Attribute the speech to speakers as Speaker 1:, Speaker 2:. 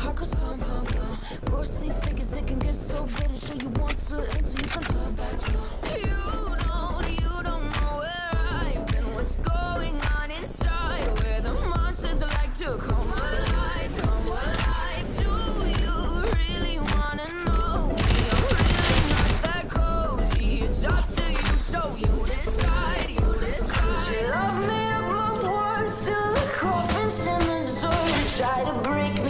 Speaker 1: heart pump, pump, pump Ghostly figures, they can get so bitter Sure you want to until you come to back You don't, you don't know where I've been What's going on inside Where the monsters like to come alive Come alive Do you really wanna know We are really not that cozy It's up to you, so you decide You decide Would you love me? I blow warm still the coffins in the door You try to break me